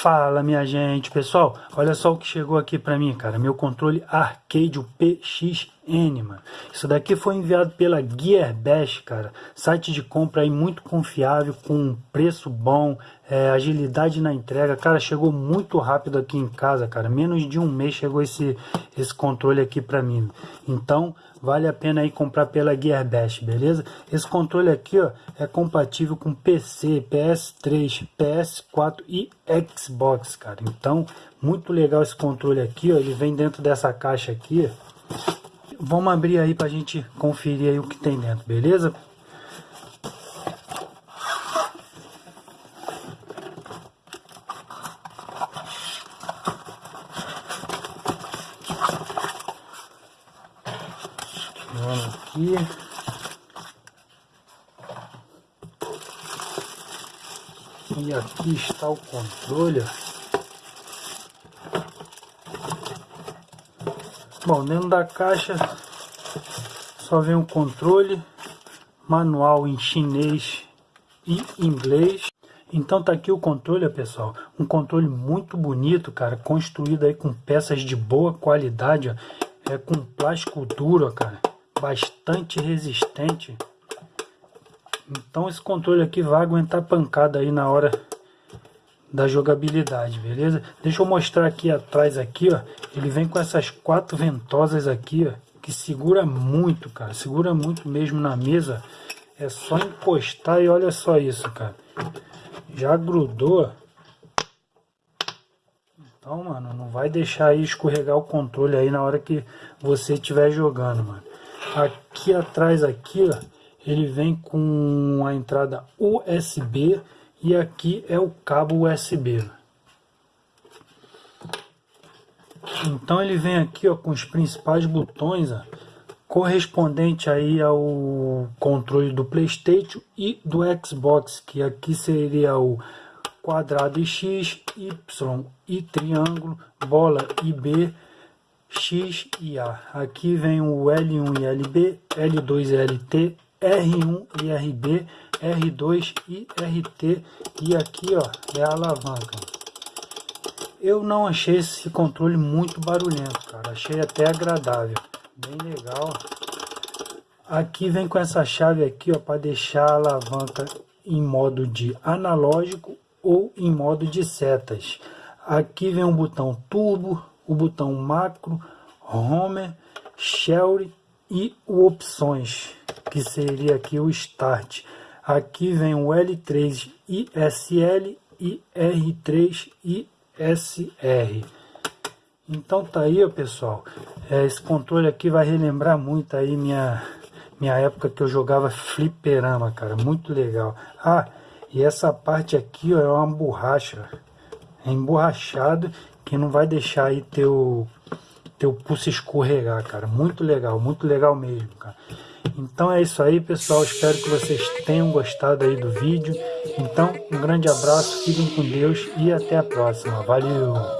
Fala minha gente, pessoal, olha só o que chegou aqui para mim, cara, meu controle Arcade, o PXN, mano. Isso daqui foi enviado pela Gearbest, cara, site de compra aí muito confiável, com preço bom, é, agilidade na entrega, cara, chegou muito rápido aqui em casa, cara, menos de um mês chegou esse, esse controle aqui para mim. Então, vale a pena aí comprar pela Gearbest, beleza? Esse controle aqui, ó, é compatível com PC, PS3, PS4 e Xbox, cara. Então, muito legal esse controle aqui, ó, ele vem dentro dessa caixa aqui. Vamos abrir aí pra gente conferir aí o que tem dentro, beleza? Vamos aqui. E aqui está o controle. Bom, dentro da caixa só vem o controle, manual em chinês e inglês. Então tá aqui o controle, pessoal. Um controle muito bonito, cara, construído aí com peças de boa qualidade, ó. é com plástico duro, cara bastante resistente. Então esse controle aqui vai aguentar pancada aí na hora da jogabilidade, beleza? Deixa eu mostrar aqui atrás aqui, ó. Ele vem com essas quatro ventosas aqui, ó, que segura muito, cara. Segura muito mesmo na mesa. É só encostar e olha só isso, cara. Já grudou. Então, mano, não vai deixar aí escorregar o controle aí na hora que você estiver jogando, mano. Aqui atrás aqui, ó, ele vem com a entrada USB e aqui é o cabo USB. Então ele vem aqui ó, com os principais botões ó, correspondente aí ao controle do Playstation e do Xbox, que aqui seria o quadrado e X, Y e triângulo, bola e B, X e A. Aqui vem o L1 e LB, L2 e LT, R1 e RB, R2 e RT e aqui ó é a alavanca. Eu não achei esse controle muito barulhento, cara. Achei até agradável, bem legal. Aqui vem com essa chave aqui ó para deixar a alavanca em modo de analógico ou em modo de setas. Aqui vem um botão turbo, o botão macro, home, shell e o opções, que seria aqui o start. Aqui vem o L3 ISL e R3 ISR. Então tá aí, ó, pessoal. É, esse controle aqui vai relembrar muito aí minha, minha época que eu jogava fliperama, cara. Muito legal. Ah, e essa parte aqui ó, é uma borracha. É emborrachado que não vai deixar aí teu, teu pulso escorregar, cara. Muito legal, muito legal mesmo, cara. Então é isso aí, pessoal. Espero que vocês tenham gostado aí do vídeo. Então, um grande abraço, fiquem com Deus e até a próxima. Valeu!